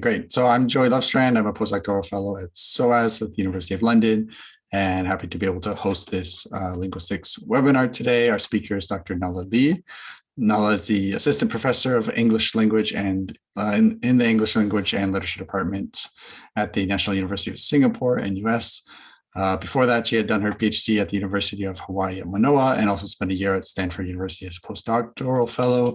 Great. So I'm Joey Lovestrand. I'm a postdoctoral fellow at SOAS at the University of London and happy to be able to host this uh, linguistics webinar today. Our speaker is Dr. Nala Lee. Nala is the assistant professor of English language and uh, in, in, the English language and literature department at the National University of Singapore NUS. Uh, before that, she had done her PhD at the University of Hawaii at Manoa and also spent a year at Stanford University as a postdoctoral fellow.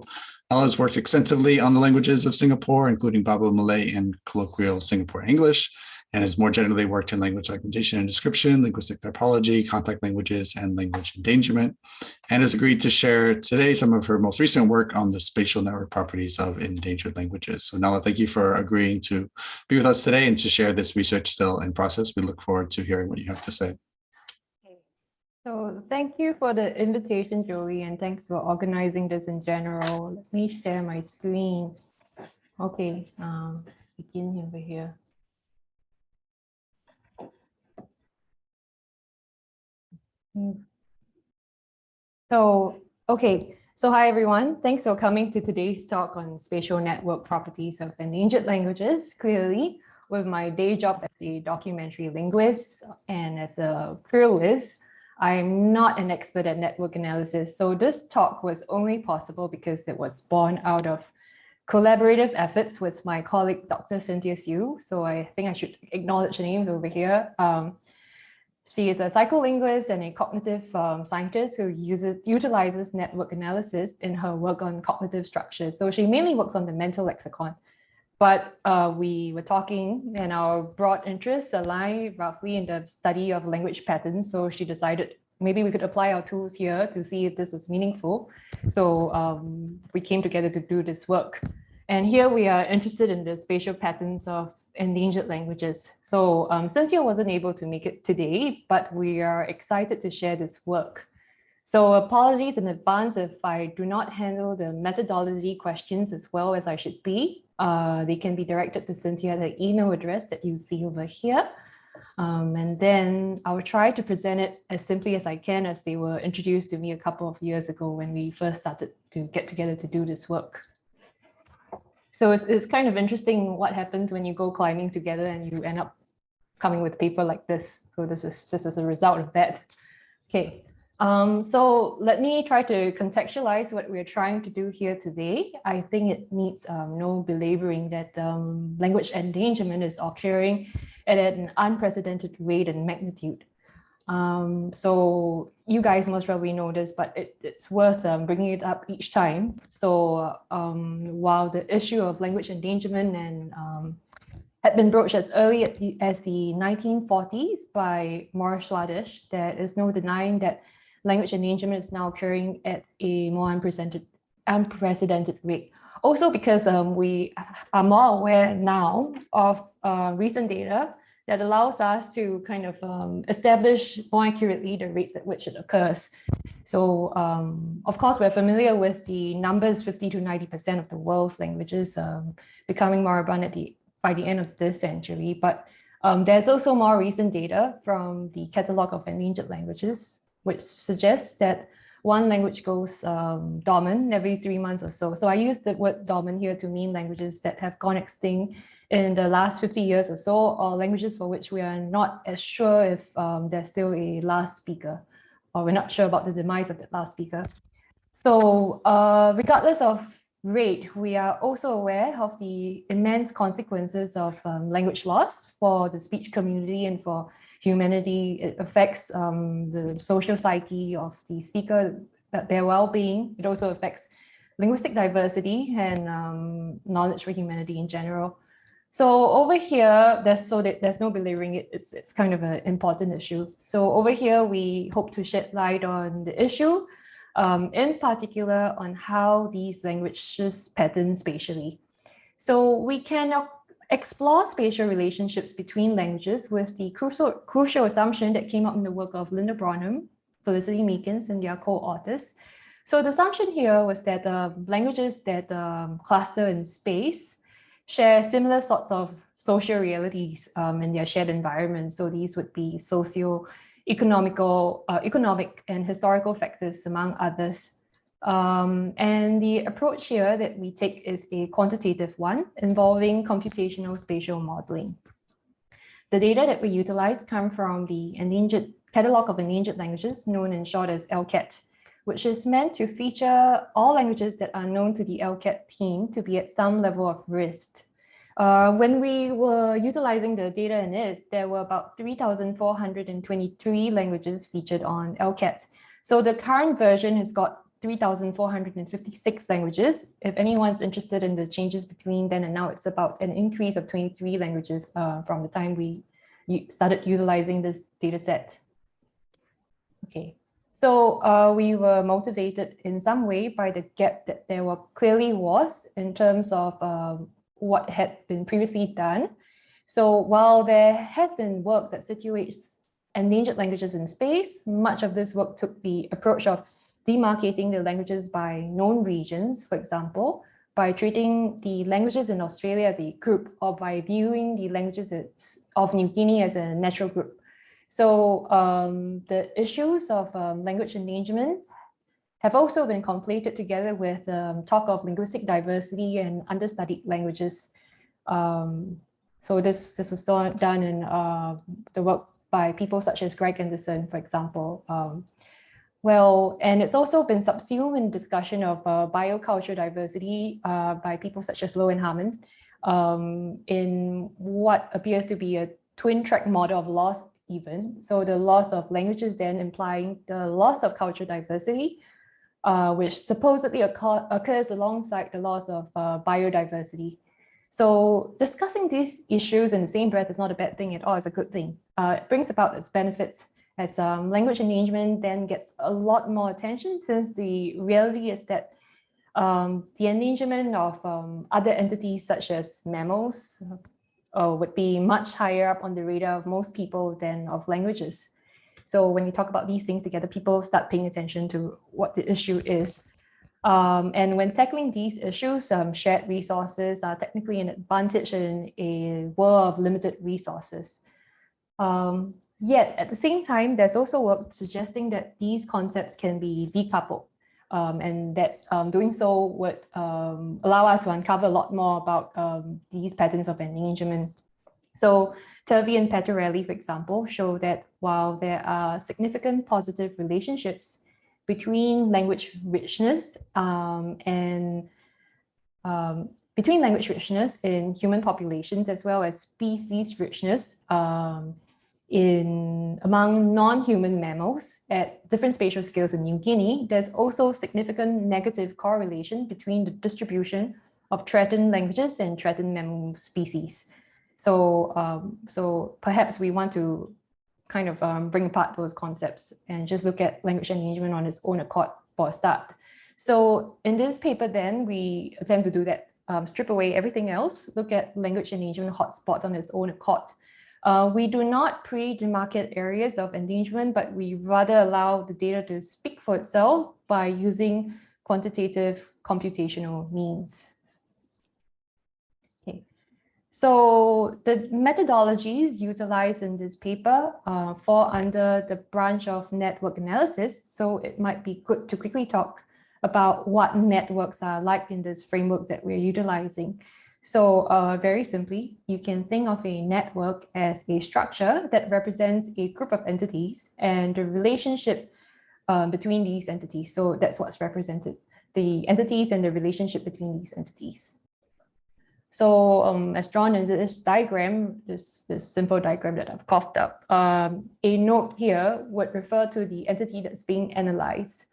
Nala has worked extensively on the languages of Singapore, including Baba Malay and colloquial Singapore English and has more generally worked in language documentation and description, linguistic typology, contact languages, and language endangerment, and has agreed to share today some of her most recent work on the spatial network properties of endangered languages. So Nala, thank you for agreeing to be with us today and to share this research still in process. We look forward to hearing what you have to say. So thank you for the invitation, Joey, and thanks for organizing this in general. Let me share my screen. Okay, um, begin over here. So, okay. So hi, everyone. Thanks for coming to today's talk on spatial network properties of endangered languages. Clearly, with my day job as a documentary linguist and as a pluralist, I'm not an expert at network analysis. So this talk was only possible because it was born out of collaborative efforts with my colleague, Dr. Cynthia Siew. So I think I should acknowledge the names over here. Um, she is a psycholinguist and a cognitive um, scientist who uses utilizes network analysis in her work on cognitive structures. So she mainly works on the mental lexicon. But uh, we were talking and our broad interests align roughly in the study of language patterns. So she decided maybe we could apply our tools here to see if this was meaningful. So um, we came together to do this work. And here we are interested in the spatial patterns of endangered languages. So um, Cynthia wasn't able to make it today, but we are excited to share this work. So apologies in advance if I do not handle the methodology questions as well as I should be. Uh, they can be directed to Cynthia at the email address that you see over here. Um, and then I'll try to present it as simply as I can as they were introduced to me a couple of years ago when we first started to get together to do this work. So it's, it's kind of interesting what happens when you go climbing together and you end up coming with paper like this. So this is this is a result of that. Okay, um, so let me try to contextualize what we're trying to do here today. I think it needs um, no belaboring that um, language endangerment is occurring at an unprecedented rate and magnitude. Um, so you guys most probably know this, but it, it's worth um, bringing it up each time. So um, while the issue of language endangerment and had been broached as early as the, as the 1940s by Morris Swadesh, there is no denying that language endangerment is now occurring at a more unprecedented, unprecedented rate. Also because um, we are more aware now of uh, recent data that allows us to kind of um, establish more accurately the rates at which it occurs. So um, of course, we're familiar with the numbers 50 to 90% of the world's languages um, becoming moribund the, by the end of this century. But um, there's also more recent data from the Catalogue of Endangered Languages, which suggests that one language goes um, dormant every three months or so. So I use the word dormant here to mean languages that have gone extinct in the last 50 years or so, or languages for which we are not as sure if um, there's still a last speaker, or we're not sure about the demise of that last speaker. So uh, regardless of rate, we are also aware of the immense consequences of um, language loss for the speech community and for humanity. It affects um, the social psyche of the speaker, their well-being. It also affects linguistic diversity and um, knowledge for humanity in general. So over here, there's so that there's no belaboring it. It's it's kind of an important issue. So over here, we hope to shed light on the issue, um, in particular on how these languages pattern spatially. So we can explore spatial relationships between languages with the crucial crucial assumption that came up in the work of Lindell Bromham, Felicity Meakins, and their co-authors. So the assumption here was that uh, languages that um, cluster in space share similar sorts of social realities um, in their shared environment. So these would be socio economical, uh, economic and historical factors, among others. Um, and the approach here that we take is a quantitative one involving computational spatial modeling. The data that we utilize come from the endangered catalog of endangered languages known in short as ELCAT, which is meant to feature all languages that are known to the ELCAT team to be at some level of risk. Uh, when we were utilizing the data in it, there were about 3,423 languages featured on ELCAT. So the current version has got 3,456 languages. If anyone's interested in the changes between then and now, it's about an increase of 23 languages uh, from the time we started utilizing this data set. Okay, so uh, we were motivated in some way by the gap that there were clearly was in terms of um, what had been previously done. So while there has been work that situates endangered languages in space, much of this work took the approach of demarcating the languages by known regions, for example, by treating the languages in Australia as a group or by viewing the languages of New Guinea as a natural group. So um, the issues of um, language endangerment have also been conflated together with um, talk of linguistic diversity and understudied languages. Um, so this, this was done in uh, the work by people such as Greg Anderson, for example. Well, and it's also been subsumed in discussion of uh, biocultural diversity uh, by people such as Loh and Harmon um, in what appears to be a twin track model of loss even. So the loss of languages then implying the loss of cultural diversity, uh, which supposedly occur occurs alongside the loss of uh, biodiversity. So discussing these issues in the same breath is not a bad thing at all, it's a good thing. Uh, it brings about its benefits as um, language endangerment then gets a lot more attention since the reality is that um, the endangerment of um, other entities such as mammals uh, would be much higher up on the radar of most people than of languages. So when you talk about these things together, people start paying attention to what the issue is. Um, and when tackling these issues, um, shared resources are technically an advantage in a world of limited resources. Um, Yet at the same time, there's also work suggesting that these concepts can be decoupled um, and that um, doing so would um, allow us to uncover a lot more about um, these patterns of engagement. So Turvey and Pettorelli, for example, show that while there are significant positive relationships between language richness um, and um, between language richness in human populations as well as species richness um, in among non-human mammals at different spatial scales in New Guinea, there's also significant negative correlation between the distribution of threatened languages and threatened mammal species. So, um, so perhaps we want to kind of um, bring apart those concepts and just look at language endangerment on its own accord for a start. So in this paper then, we attempt to do that, um, strip away everything else, look at language endangerment hotspots on its own accord, uh, we do not pre-demarcate areas of endangerment, but we rather allow the data to speak for itself by using quantitative computational means. Okay. So the methodologies utilized in this paper uh, fall under the branch of network analysis. So it might be good to quickly talk about what networks are like in this framework that we're utilizing. So uh, very simply, you can think of a network as a structure that represents a group of entities and the relationship um, between these entities. So that's what's represented, the entities and the relationship between these entities. So um, as drawn in this diagram, this, this simple diagram that I've coughed up, um, a node here would refer to the entity that's being analyzed.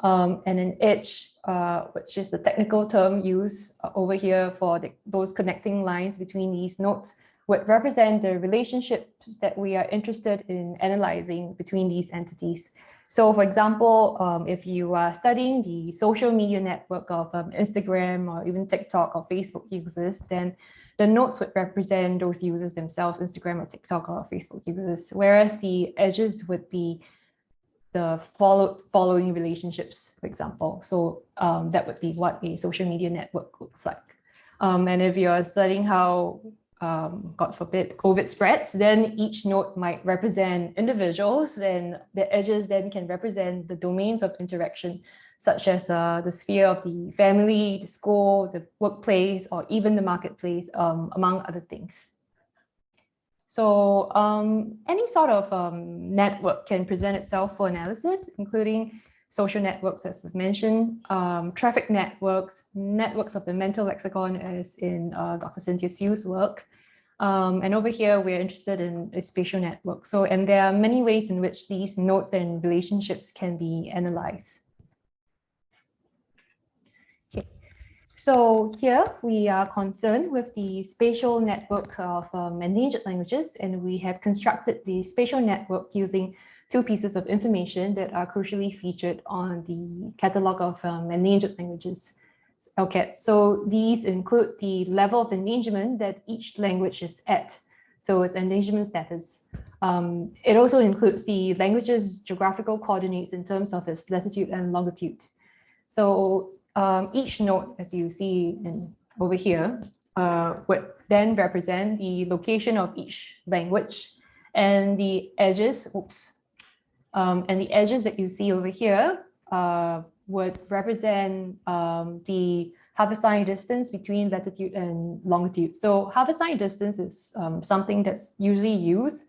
Um, and an edge, uh, which is the technical term used uh, over here for the, those connecting lines between these nodes, would represent the relationship that we are interested in analyzing between these entities. So for example, um, if you are studying the social media network of um, Instagram or even TikTok or Facebook users, then the nodes would represent those users themselves, Instagram or TikTok or Facebook users, whereas the edges would be the follow, following relationships, for example. So um, that would be what a social media network looks like. Um, and if you're studying how, um, God forbid, COVID spreads, then each node might represent individuals and the edges then can represent the domains of interaction. such as uh, the sphere of the family, the school, the workplace, or even the marketplace, um, among other things. So um, any sort of um, network can present itself for analysis, including social networks, as I've mentioned, um, traffic networks, networks of the mental lexicon, as in uh, Dr. Cynthia Siew's work. Um, and over here, we're interested in a spatial network. So, and there are many ways in which these nodes and relationships can be analyzed. Okay. So here we are concerned with the spatial network of um, endangered languages, and we have constructed the spatial network using two pieces of information that are crucially featured on the catalog of um, endangered languages, Okay, So these include the level of endangerment that each language is at. So its endangerment status. Um, it also includes the language's geographical coordinates in terms of its latitude and longitude. So um, each node, as you see in, over here, uh, would then represent the location of each language and the edges, oops, um, and the edges that you see over here uh, would represent um, the Haversine distance between latitude and longitude. So Haversine distance is um, something that's usually used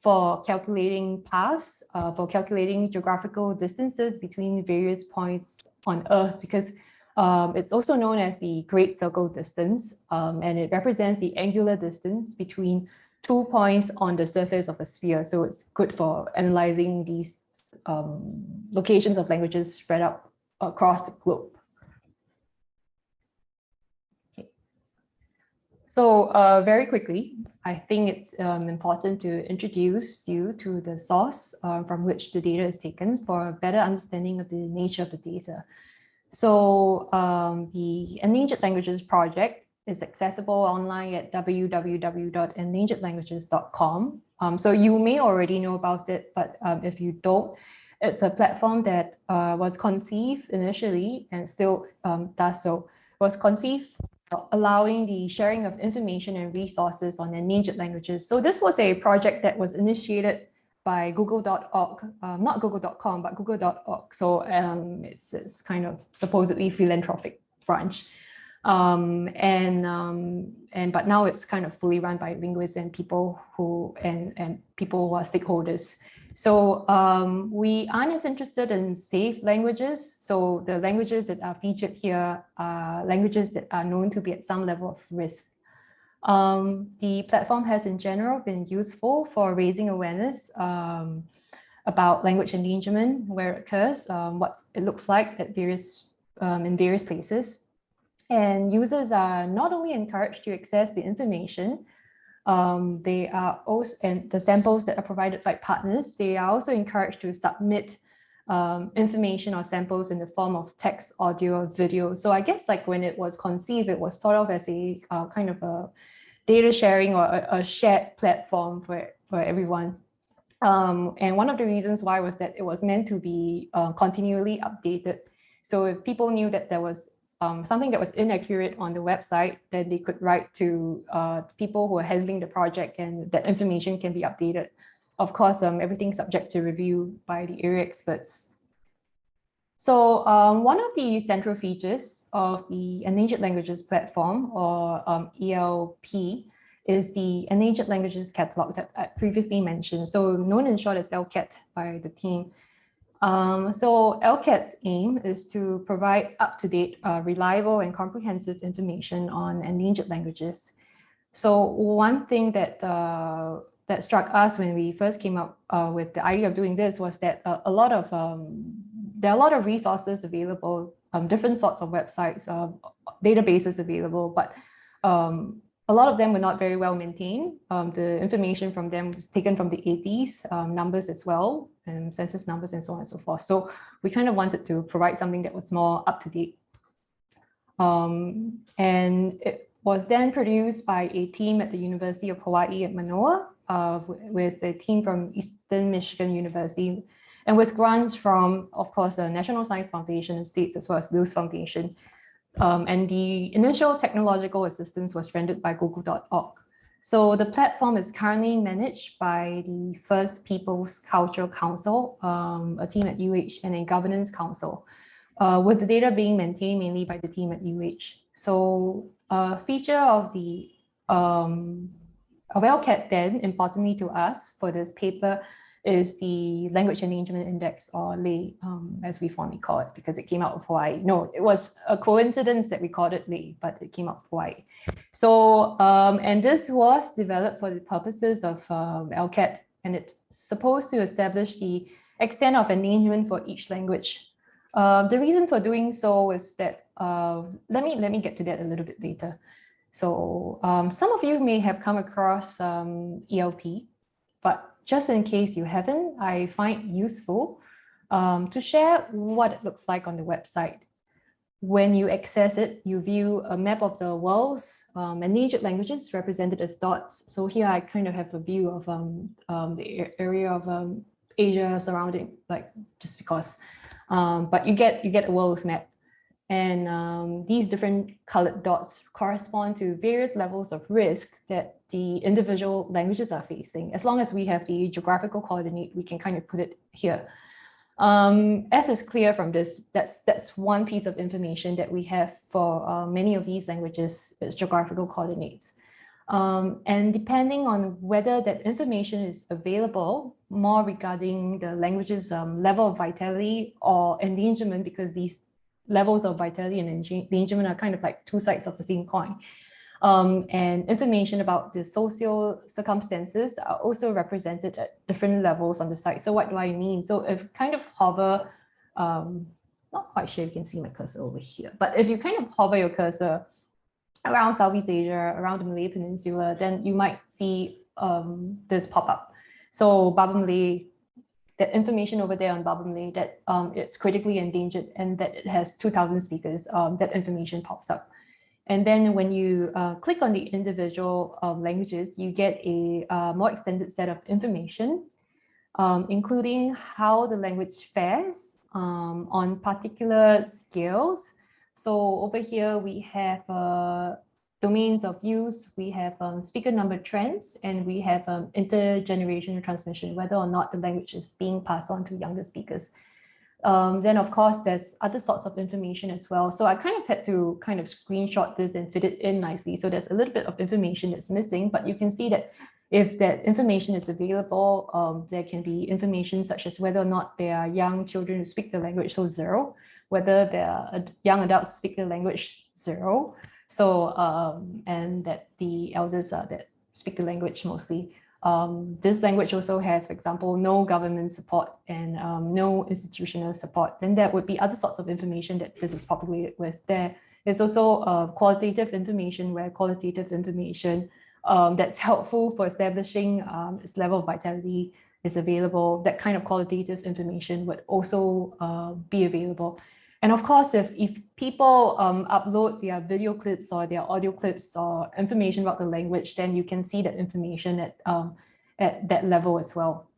for calculating paths, uh, for calculating geographical distances between various points on Earth, because um, it's also known as the Great Circle distance, um, and it represents the angular distance between two points on the surface of a sphere. So it's good for analyzing these um, locations of languages spread out across the globe. Okay. So uh, very quickly, I think it's um, important to introduce you to the source uh, from which the data is taken for a better understanding of the nature of the data. So um, the Endangered Languages Project is accessible online at www.endangeredlanguages.com. Um, so you may already know about it, but um, if you don't, it's a platform that uh, was conceived initially and still um, does so, was conceived allowing the sharing of information and resources on endangered languages. So this was a project that was initiated by google.org, um, not google.com, but google.org. So um, it's, it's kind of supposedly philanthropic branch. Um, and um, and but now it's kind of fully run by linguists and people who and and people who are stakeholders. So um, we aren't as interested in safe languages. So the languages that are featured here are languages that are known to be at some level of risk. Um, the platform has in general been useful for raising awareness um, about language endangerment, where it occurs, um, what it looks like at various um, in various places. And users are not only encouraged to access the information, um, they are also, and the samples that are provided by partners, they are also encouraged to submit um, information or samples in the form of text, audio, or video. So I guess like when it was conceived, it was thought of as a uh, kind of a data sharing or a, a shared platform for, for everyone. Um, and one of the reasons why was that it was meant to be uh, continually updated. So if people knew that there was um, something that was inaccurate on the website, then they could write to uh, people who are handling the project and that information can be updated. Of course, um, everything's subject to review by the area experts. So um, one of the central features of the Endangered Languages Platform, or um, ELP, is the Endangered Languages Catalog that I previously mentioned. So known in short as ELCAT by the team. Um, so ELCAT's aim is to provide up-to-date, uh, reliable and comprehensive information on endangered languages. So one thing that uh, that struck us when we first came up uh, with the idea of doing this was that uh, a lot of um, there are a lot of resources available, um, different sorts of websites, uh, databases available, but um, a lot of them were not very well maintained. Um, the information from them was taken from the 80s, um, numbers as well, and census numbers and so on and so forth. So we kind of wanted to provide something that was more up to date. Um, and it was then produced by a team at the University of Hawaii at Manoa uh, with a team from Eastern Michigan University and with grants from, of course, the National Science Foundation and states as well as Luce Foundation. Um, and the initial technological assistance was rendered by google.org. So the platform is currently managed by the First Peoples Cultural Council, um, a team at UH and a governance council. uh, with the data being maintained mainly by the team at UH. So a feature of the um, of ELCAT then, importantly to us for this paper, is the Language Endangerment Index, or LEI, um, as we fondly call it, because it came out of Hawaii. No, it was a coincidence that we called it LEI, but it came out of Hawaii. So, um, and this was developed for the purposes of um, ELCAT, and it's supposed to establish the extent of endangerment for each language. Uh, the reason for doing so is that, uh, let, me, let me get to that a little bit later. So um, some of you may have come across um, ELP, but just in case you haven't, I find useful um, to share what it looks like on the website. When you access it, you view a map of the world's um, endangered languages represented as dots. So here I kind of have a view of um, um, the area of Asia surrounding, like just because. But you get you get a world's map, and um, these different colored dots correspond to various levels of risk that the individual languages are facing. As long as we have the geographical coordinate, we can kind of put it here. Um, as is clear from this, that's, that's one piece of information that we have for uh, many of these languages, is geographical coordinates. Um, and depending on whether that information is available, more regarding the language's um, level of vitality or endangerment, because these levels of vitality and endangerment are kind of like two sides of the same coin um, and information about the social circumstances are also represented at different levels on the site. So what do I mean? So if kind of hover, um, not quite sure you can see my cursor over here, but if you kind of hover your cursor around Southeast Asia, around the Malay Peninsula, then you might see um, this pop up. So Baba Malay, that information over there on Baba Malay that um, it's critically endangered and that it has 2000 speakers, um, that information pops up. And then when you uh, click on the individual um, languages, you get a uh, more extended set of information, um, including how the language fares um, on particular scales. So over here, we have uh, domains of use, we have um, speaker number trends, and we have um, intergenerational transmission, whether or not the language is being passed on to younger speakers. Um, then of course, there's other sorts of information as well. So I kind of had to kind of screenshot this and fit it in nicely. So there's a little bit of information that's missing, but you can see that if that information is available, um, there can be information such as whether or not there are young children who speak the language, so zero, whether there are young adults who speak the language, zero. So, um, and that the elders uh, that speak the language mostly. Um, this language also has, for example, no government support and um, no institutional support. Then there would be other sorts of information that this is populated with. There is also uh, qualitative information where qualitative information um, that's helpful for establishing um, its level of vitality is available. That kind of qualitative information would also uh, be available. And of course, if, if people um, upload their video clips or their audio clips or information about the language, then you can see that information at, um, at that level as well.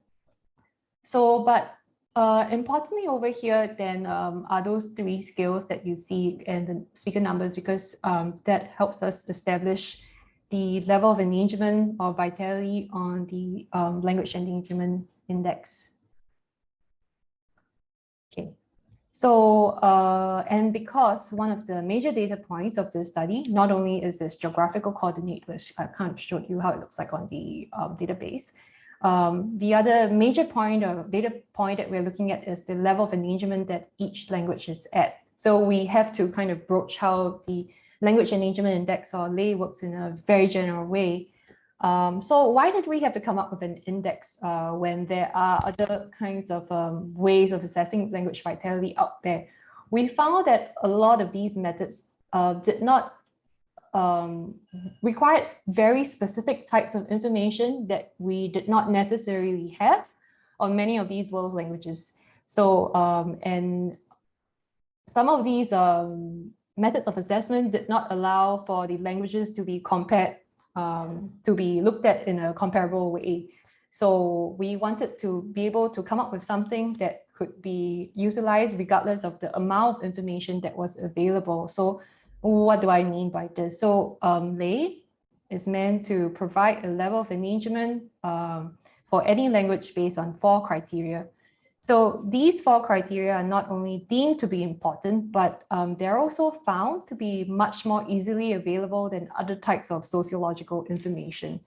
So, but uh, importantly over here, then um, are those three skills that you see and the speaker numbers, because um, that helps us establish the level of engagement or vitality on the um, language endangerment index. Okay. So, uh, and because one of the major data points of this study, not only is this geographical coordinate, which I kind of showed you how it looks like on the um, database, um, the other major point or data point that we're looking at is the level of engagement that each language is at. So we have to kind of broach how the language endangerment index or LEI works in a very general way um, so why did we have to come up with an index uh, when there are other kinds of um, ways of assessing language vitality out there? We found that a lot of these methods uh, did not um, require very specific types of information that we did not necessarily have on many of these world languages. So, um, and some of these um, methods of assessment did not allow for the languages to be compared um, to be looked at in a comparable way. So we wanted to be able to come up with something that could be utilized regardless of the amount of information that was available. So what do I mean by this? So um, LEI is meant to provide a level of engagement um, for any language based on four criteria. So these four criteria are not only deemed to be important, but um, they're also found to be much more easily available than other types of sociological information.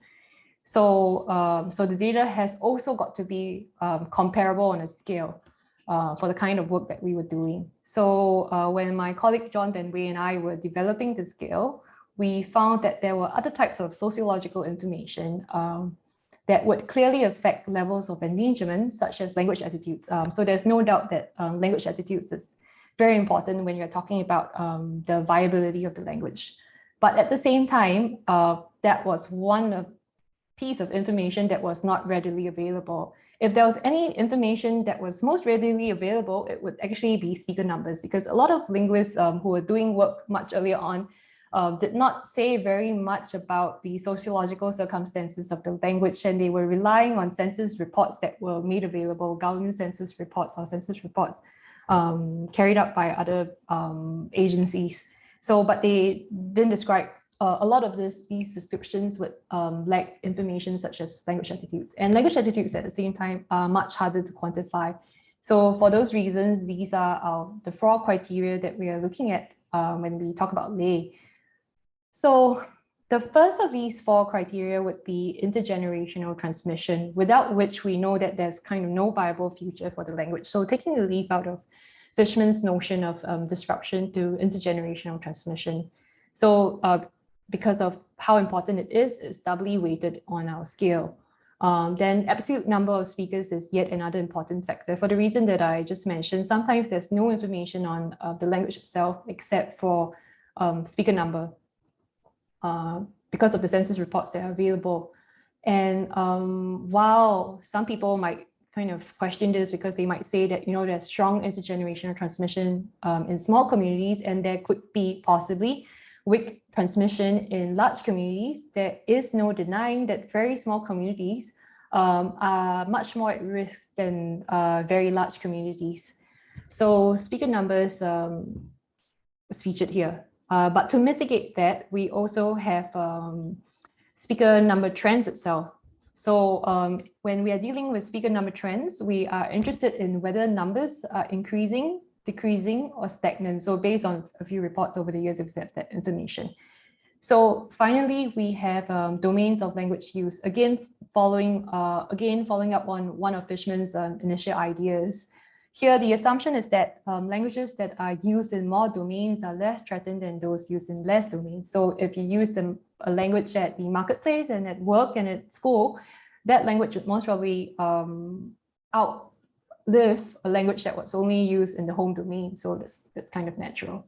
So, um, so the data has also got to be um, comparable on a scale uh, for the kind of work that we were doing. So uh, when my colleague John Van Way and I were developing the scale, we found that there were other types of sociological information um, that would clearly affect levels of endangerment, such as language attitudes. Um, so there's no doubt that um, language attitudes is very important when you're talking about um, the viability of the language. But at the same time, uh, that was one piece of information that was not readily available. If there was any information that was most readily available, it would actually be speaker numbers because a lot of linguists um, who were doing work much earlier on uh, did not say very much about the sociological circumstances of the language and they were relying on census reports that were made available, government census reports or census reports um, carried out by other um, agencies. So, but they didn't describe uh, a lot of this, these descriptions would um, lack information such as language attitudes and language attitudes at the same time are much harder to quantify. So for those reasons, these are uh, the four criteria that we are looking at uh, when we talk about LEI. So the first of these four criteria would be intergenerational transmission, without which we know that there's kind of no viable future for the language. So taking a leaf out of Fishman's notion of um, disruption to intergenerational transmission. So uh, because of how important it is, it's doubly weighted on our scale. Um, then absolute number of speakers is yet another important factor for the reason that I just mentioned. Sometimes there's no information on uh, the language itself except for um, speaker number uh, because of the census reports that are available. And um, while some people might kind of question this because they might say that, you know, there's strong intergenerational transmission um, in small communities and there could be possibly weak transmission in large communities. There is no denying that very small communities um, are much more at risk than uh, very large communities. So speaker numbers um, is featured here. Uh, but to mitigate that, we also have um, speaker number trends itself. So um, when we are dealing with speaker number trends, we are interested in whether numbers are increasing, decreasing, or stagnant. So based on a few reports over the years, if we've that information. So finally, we have um, domains of language use. Again, following uh, again following up on one of Fishman's um, initial ideas. Here, the assumption is that um, languages that are used in more domains are less threatened than those used in less domains. So if you use the, a language at the marketplace and at work and at school, that language would most probably um, outlive a language that was only used in the home domain. So that's, that's kind of natural.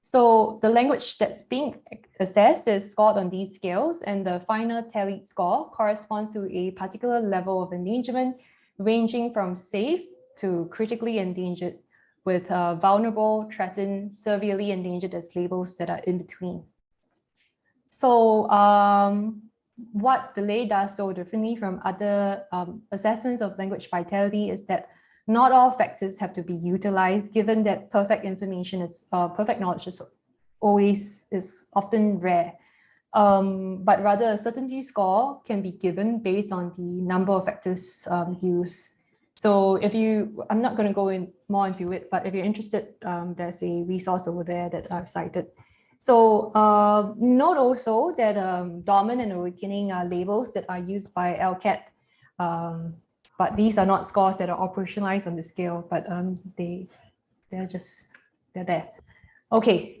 So the language that's being assessed is scored on these scales and the final tallied score corresponds to a particular level of endangerment ranging from safe to critically endangered with uh, vulnerable, threatened, severely endangered as labels that are in between. So um, what the LEI does so differently from other um, assessments of language vitality is that not all factors have to be utilized given that perfect information is uh, perfect knowledge is always is often rare um, but rather a certainty score can be given based on the number of factors um, used so if you, I'm not going to go in more into it, but if you're interested, um, there's a resource over there that I've cited. So uh, note also that um, dormant and awakening are labels that are used by ELCAT, um, but these are not scores that are operationalized on the scale, but um, they, they're just, they're there. Okay,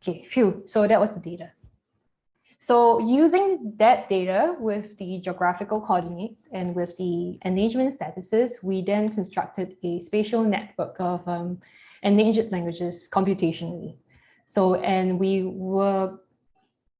okay, phew. So that was the data. So using that data with the geographical coordinates and with the endangerment statuses, we then constructed a spatial network of um, endangered languages computationally. So, and we were,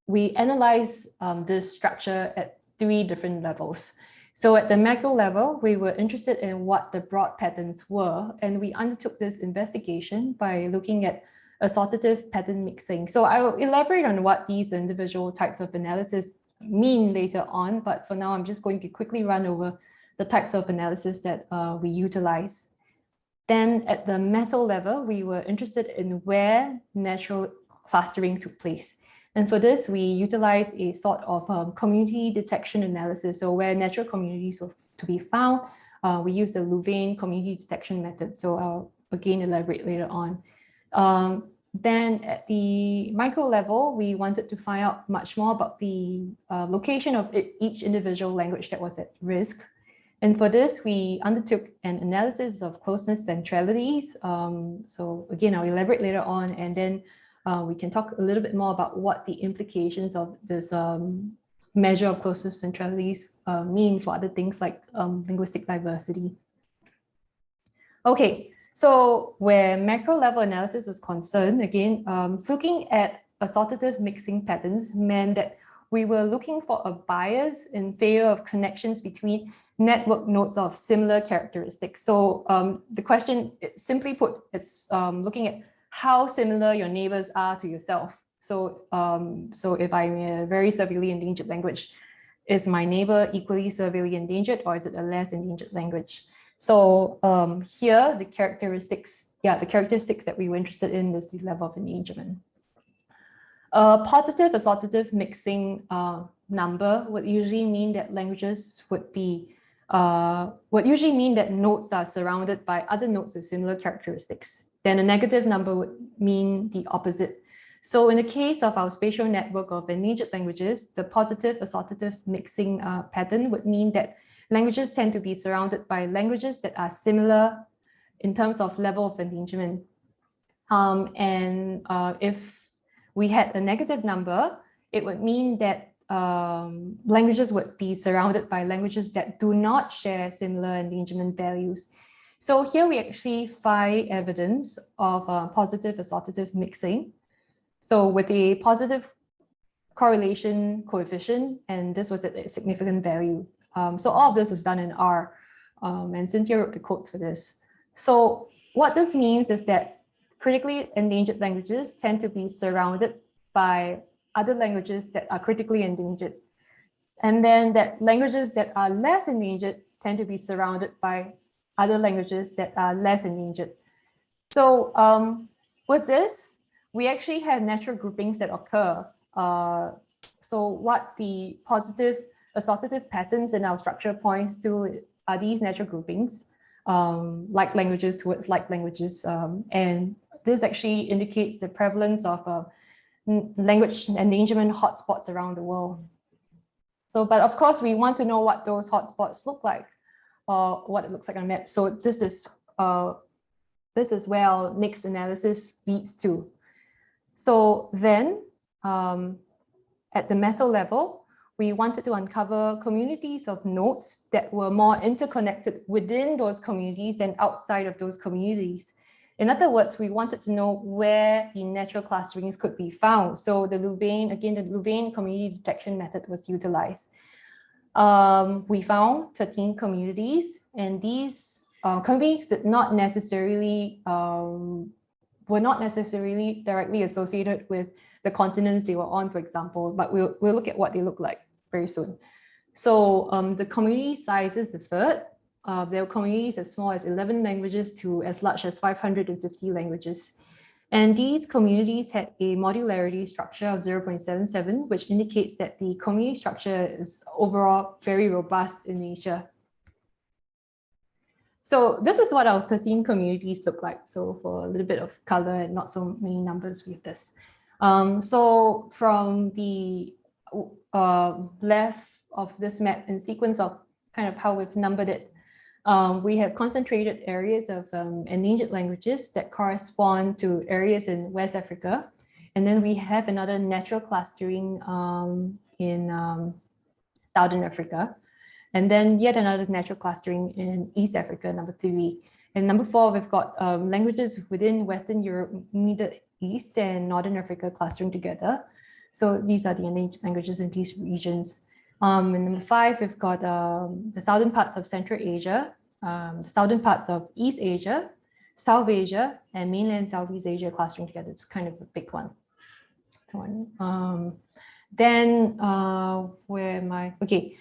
we analyzed um, this structure at three different levels. So at the macro level, we were interested in what the broad patterns were, and we undertook this investigation by looking at assortative pattern mixing. So I will elaborate on what these individual types of analysis mean later on, but for now, I'm just going to quickly run over the types of analysis that uh, we utilize. Then at the meso level, we were interested in where natural clustering took place. And for this, we utilized a sort of um, community detection analysis. So where natural communities were to be found, uh, we use the Louvain community detection method. So I'll again elaborate later on. Um, then at the micro level, we wanted to find out much more about the uh, location of it, each individual language that was at risk. And for this, we undertook an analysis of closeness centralities. Um, so again, I'll elaborate later on, and then uh, we can talk a little bit more about what the implications of this um, measure of closeness centralities uh, mean for other things like um, linguistic diversity. Okay, so where macro level analysis was concerned, again, um, looking at assortative mixing patterns meant that we were looking for a bias in favor of connections between network nodes of similar characteristics. So um, the question, simply put, is um, looking at how similar your neighbors are to yourself. So, um, so if I'm a very severely endangered language, is my neighbor equally severely endangered or is it a less endangered language? So um, here, the characteristics, yeah, the characteristics that we were interested in is the level of engagement. A positive assortative mixing uh, number would usually mean that languages would be, uh, would usually mean that nodes are surrounded by other nodes with similar characteristics. Then a negative number would mean the opposite. So in the case of our spatial network of endangered languages, the positive assortative mixing uh, pattern would mean that languages tend to be surrounded by languages that are similar in terms of level of endangerment. Um, and uh, if we had a negative number, it would mean that um, languages would be surrounded by languages that do not share similar endangerment values. So here we actually find evidence of uh, positive assortative mixing. So with a positive correlation coefficient, and this was a significant value. Um, so all of this was done in R, um, and Cynthia wrote the codes for this. So what this means is that critically endangered languages tend to be surrounded by other languages that are critically endangered. And then that languages that are less endangered tend to be surrounded by other languages that are less endangered. So um, with this, we actually have natural groupings that occur. Uh, so what the positive assortative patterns in our structure points to are these natural groupings, um, like languages towards like languages. Um, and this actually indicates the prevalence of uh, language endangerment hotspots around the world. So, but of course, we want to know what those hotspots look like or what it looks like on a map. So this is uh, this is where our next analysis leads to. So then um, at the meso level, we wanted to uncover communities of nodes that were more interconnected within those communities and outside of those communities. In other words, we wanted to know where the natural clusterings could be found. So the Louvain, again, the Louvain community detection method was utilized. Um, we found 13 communities and these uh, communities did not necessarily, um, were not necessarily directly associated with the continents they were on, for example, but we'll, we'll look at what they look like very soon. So um, the community sizes differed. Uh, there were communities as small as 11 languages to as large as 550 languages. And these communities had a modularity structure of 0.77, which indicates that the community structure is overall very robust in nature. So this is what our 13 communities look like. So for a little bit of color and not so many numbers with this. Um, so from the uh, left of this map in sequence of kind of how we've numbered it, um, we have concentrated areas of um, endangered languages that correspond to areas in West Africa. And then we have another natural clustering um, in um, Southern Africa. And then yet another natural clustering in East Africa, number three. And number four, we've got um, languages within Western Europe, Middle East and Northern Africa clustering together. So these are the languages in these regions. Um, and number five, we've got um, the southern parts of Central Asia, um, the southern parts of East Asia, South Asia, and mainland Southeast Asia clustering together. It's kind of a big one. Um, then uh, where am I? Okay.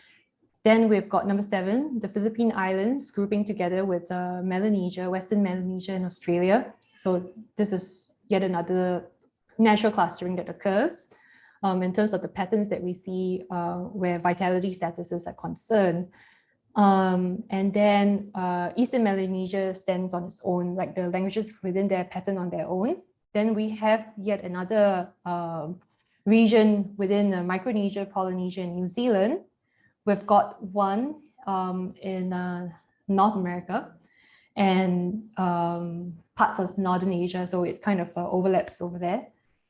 Then we've got number seven, the Philippine Islands grouping together with uh, Melanesia, Western Melanesia and Australia. So this is yet another natural clustering that occurs um, in terms of the patterns that we see uh, where vitality statuses are concerned. Um, and then uh, Eastern Melanesia stands on its own, like the languages within their pattern on their own. Then we have yet another uh, region within Micronesia, Polynesia, and New Zealand. We've got one um, in uh, North America and um, parts of Northern Asia, so it kind of uh, overlaps over there.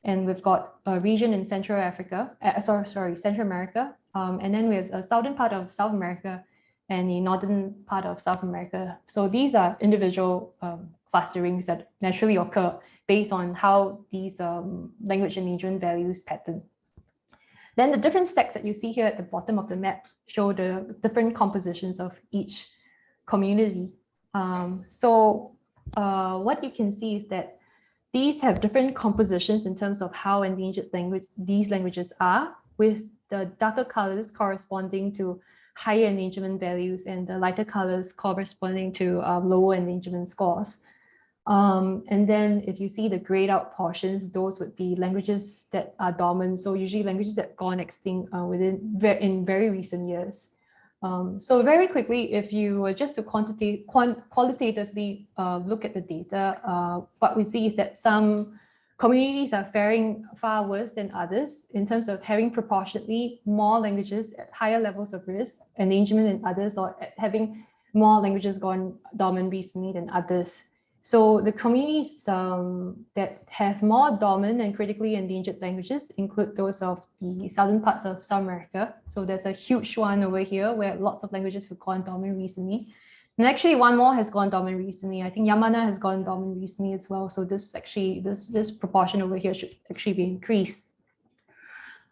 And we've got a region in Central Africa, uh, sorry, sorry, Central America, um, and then we have a southern part of South America and the northern part of South America. So these are individual um, clusterings that naturally occur based on how these um, language region values pattern. Then the different stacks that you see here at the bottom of the map show the different compositions of each community. Um, so uh, what you can see is that these have different compositions in terms of how endangered language these languages are, with the darker colors corresponding to higher endangerment values and the lighter colors corresponding to um, lower endangerment scores. Um, and then if you see the grayed out portions, those would be languages that are dormant. So usually languages that gone extinct uh, within in very recent years. Um, so very quickly, if you were just to quantitative, quant qualitatively uh, look at the data, uh, what we see is that some communities are faring far worse than others in terms of having proportionately more languages at higher levels of risk, endangerment than others, or having more languages gone dormant recently than others. So the communities um, that have more dormant and critically endangered languages include those of the southern parts of South America. So there's a huge one over here where lots of languages have gone dormant recently. And actually one more has gone dormant recently. I think Yamana has gone dormant recently as well. So this actually, this, this proportion over here should actually be increased.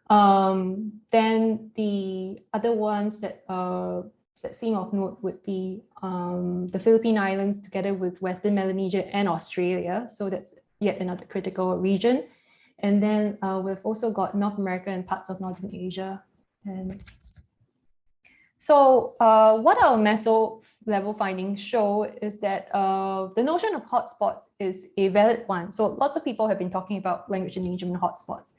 Um, then the other ones that, uh, that seem of note would be um, the Philippine Islands together with Western Melanesia and Australia. So that's yet another critical region. And then uh, we've also got North America and parts of Northern Asia. And so uh, what our meso level findings show is that uh, the notion of hotspots is a valid one. So lots of people have been talking about language endangerment hotspots,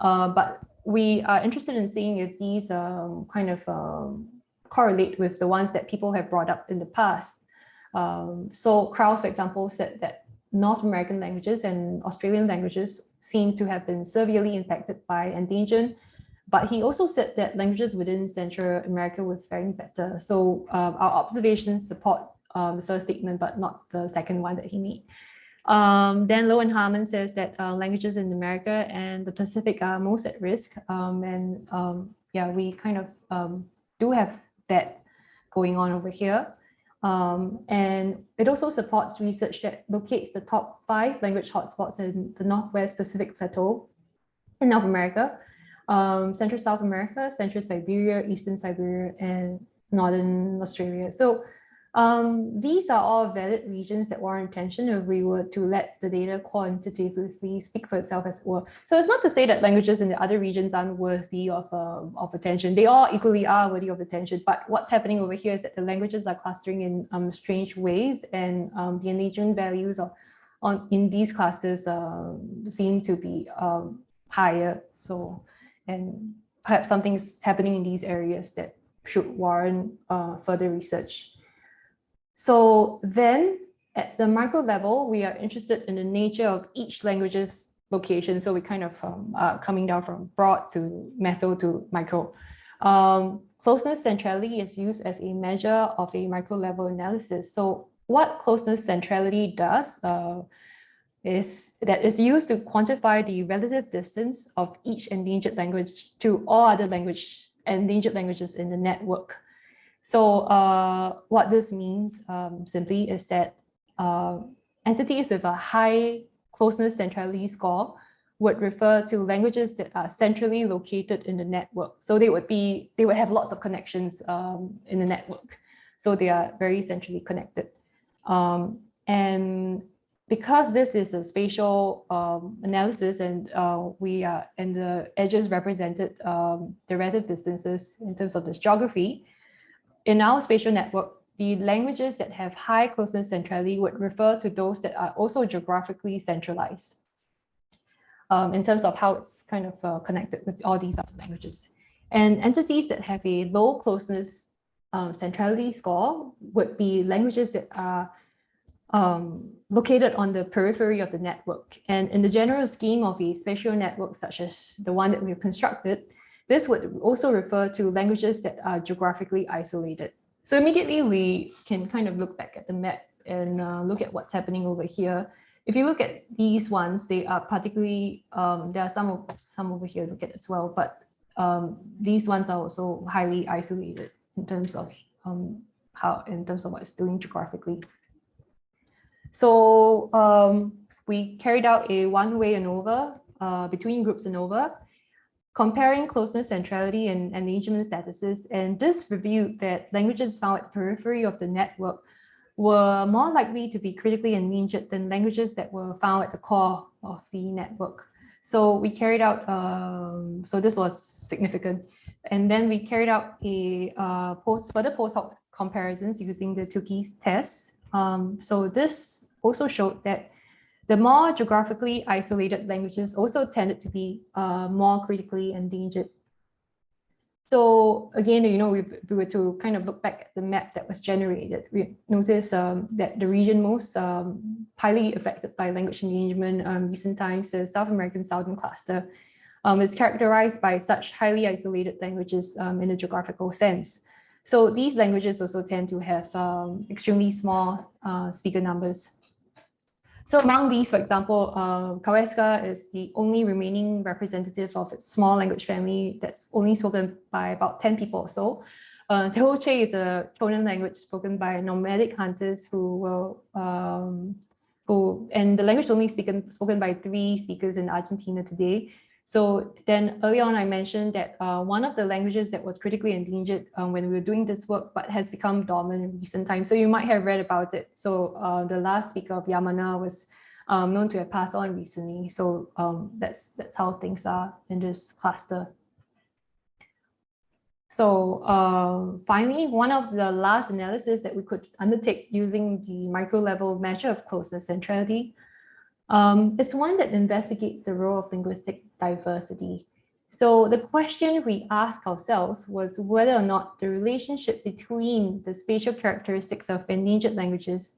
uh, but we are interested in seeing if these um, kind of um, correlate with the ones that people have brought up in the past. Um, so Krauss, for example, said that North American languages and Australian languages seem to have been severely impacted by endangerment but he also said that languages within Central America were faring better. So um, our observations support um, the first statement, but not the second one that he made. Um, then Loh and Harmon says that uh, languages in America and the Pacific are most at risk. Um, and um, yeah, we kind of um, do have that going on over here. and it also supports research that locates the top five language hotspots in the Northwest Pacific Plateau in North America um, Central South America, Central Siberia, Eastern Siberia, and Northern Australia. So um, these are all valid regions that warrant attention if we were to let the data quantitatively speak for itself as well. So it's not to say that languages in the other regions aren't worthy of, uh, of attention. They all equally are worthy of attention, but what's happening over here is that the languages are clustering in um, strange ways and um, the engagement values of, on, in these clusters uh, seem to be um, higher. So and perhaps something's happening in these areas that should warrant uh, further research. So then at the micro level, we are interested in the nature of each language's location. So we kind of um, uh, coming down from broad to meso to micro. Um, closeness centrality is used as a measure of a micro level analysis. So what closeness centrality does, uh, is that is used to quantify the relative distance of each endangered language to all other language endangered languages in the network. So uh, what this means um, simply is that uh, entities with a high closeness centrality score would refer to languages that are centrally located in the network. So they would be, they would have lots of connections um, in the network. So they are very centrally connected. Um, and because this is a spatial um, analysis and uh, we are and the edges represented um, the relative distances in terms of this geography, in our spatial network, the languages that have high closeness centrality would refer to those that are also geographically centralized um, in terms of how it's kind of uh, connected with all these other languages. And entities that have a low closeness um, centrality score would be languages that are um, located on the periphery of the network. And in the general scheme of a spatial network, such as the one that we've constructed, this would also refer to languages that are geographically isolated. So immediately we can kind of look back at the map and uh, look at what's happening over here. If you look at these ones, they are particularly, um, there are some, some over here to look at as well, but um, these ones are also highly isolated in terms of um, how, in terms of what it's doing geographically. So um, we carried out a one-way ANOVA uh, between groups ANOVA, comparing closeness, centrality, and engagement statuses. And this revealed that languages found at the periphery of the network were more likely to be critically endangered than languages that were found at the core of the network. So we carried out, um, so this was significant. And then we carried out a uh, post, further post hoc comparisons using the Tukey test. Um, so this also showed that the more geographically isolated languages also tended to be uh, more critically endangered so again, you know, we, we were to kind of look back at the map that was generated, we notice um, that the region most um, highly affected by language endangerment um, recent times, the South American Southern Cluster, um, is characterized by such highly isolated languages um, in a geographical sense. So these languages also tend to have um, extremely small uh, speaker numbers. So among these, for example, uh, Kawésqar is the only remaining representative of its small language family that's only spoken by about 10 people or so. Uh, Tehuelche is a Chonan language spoken by nomadic hunters who will, um, who, and the language only spoken, spoken by three speakers in Argentina today. So then early on, I mentioned that uh, one of the languages that was critically endangered um, when we were doing this work, but has become dormant in recent times. So you might have read about it. So uh, the last speaker of Yamana was um, known to have passed on recently. So um, that's, that's how things are in this cluster. So uh, finally, one of the last analysis that we could undertake using the micro level measure of closeness centrality um, it's one that investigates the role of linguistic diversity. So the question we asked ourselves was whether or not the relationship between the spatial characteristics of endangered languages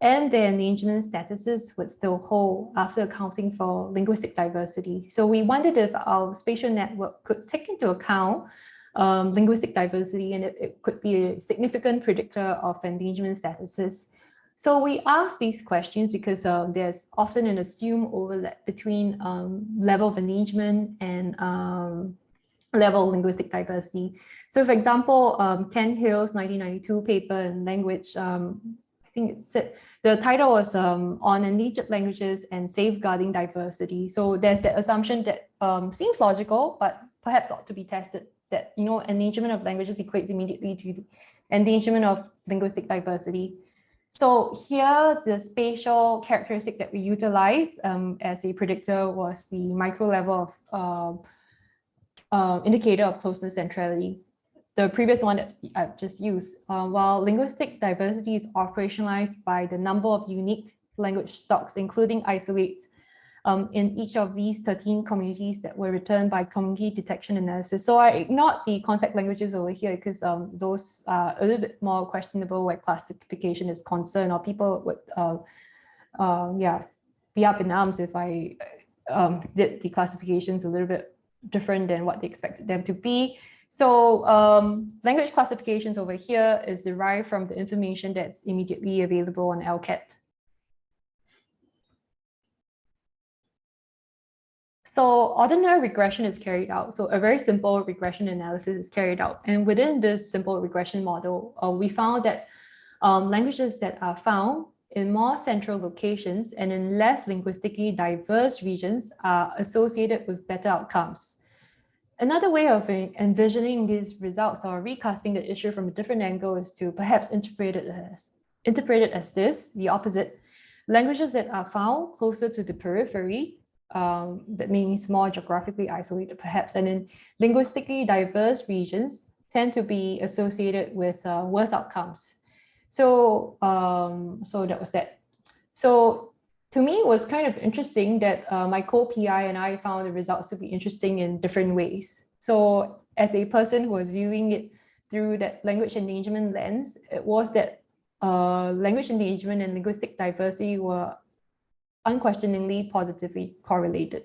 and their endangerment statuses would still hold after accounting for linguistic diversity. So we wondered if our spatial network could take into account um, linguistic diversity and it, it could be a significant predictor of endangerment statuses. So we ask these questions because uh, there's often an assumed overlap between um, level of engagement and um, level of linguistic diversity. So for example, um, Ken Hale's 1992 paper in language, um, I think it said, the title was um, on endangered languages and safeguarding diversity. So there's that assumption that um, seems logical, but perhaps ought to be tested that, you know, endangerment of languages equates immediately to endangerment of linguistic diversity. So here, the spatial characteristic that we utilized um, as a predictor was the micro level of uh, uh, indicator of closeness centrality. The previous one that I've just used, uh, while linguistic diversity is operationalized by the number of unique language stocks, including isolates um, in each of these 13 communities that were returned by community detection analysis. So I ignored the contact languages over here because um, those are a little bit more questionable where classification is concerned or people would, uh, uh, yeah, be up in arms if I um, did the classifications a little bit different than what they expected them to be. So um, language classifications over here is derived from the information that's immediately available on ELCAT. So ordinary regression is carried out. So a very simple regression analysis is carried out. And within this simple regression model, uh, we found that um, languages that are found in more central locations and in less linguistically diverse regions are associated with better outcomes. Another way of envisioning these results or recasting the issue from a different angle is to perhaps interpret it as, interpret it as this, the opposite. Languages that are found closer to the periphery um, that means more geographically isolated perhaps, and in linguistically diverse regions tend to be associated with uh, worse outcomes. So, um, so that was that. So to me, it was kind of interesting that uh, my co-PI and I found the results to be interesting in different ways. So as a person who was viewing it through that language endangerment lens, it was that uh, language endangerment and linguistic diversity were unquestioningly positively correlated.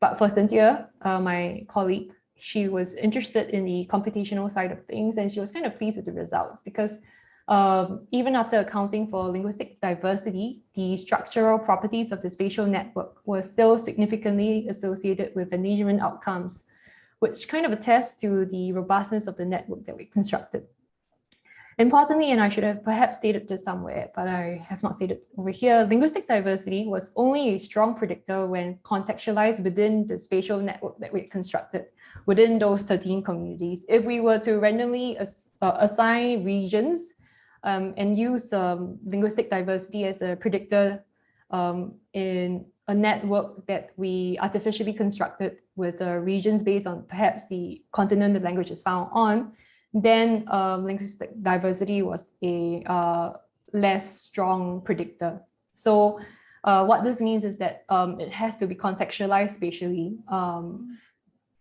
But for Cynthia, uh, my colleague, she was interested in the computational side of things and she was kind of pleased with the results because um, even after accounting for linguistic diversity, the structural properties of the spatial network were still significantly associated with endangerment outcomes, which kind of attests to the robustness of the network that we constructed. Importantly, and I should have perhaps stated this somewhere, but I have not stated over here, linguistic diversity was only a strong predictor when contextualized within the spatial network that we constructed within those 13 communities. If we were to randomly ass uh, assign regions um, and use um, linguistic diversity as a predictor um, in a network that we artificially constructed with uh, regions based on perhaps the continent the language is found on, then um, linguistic diversity was a uh, less strong predictor. So uh, what this means is that um, it has to be contextualized spatially um,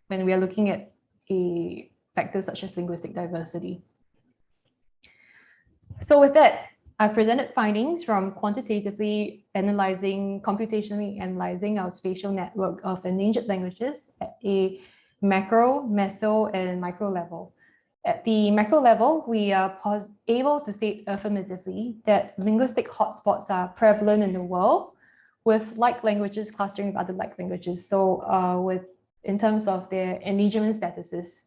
when we are looking at a factor such as linguistic diversity. So with that, I presented findings from quantitatively analyzing, computationally analyzing our spatial network of endangered languages at a macro, meso, and micro level. At the macro level, we are able to state affirmatively that linguistic hotspots are prevalent in the world with like languages clustering with other like languages. So uh, with in terms of their endangerment statuses.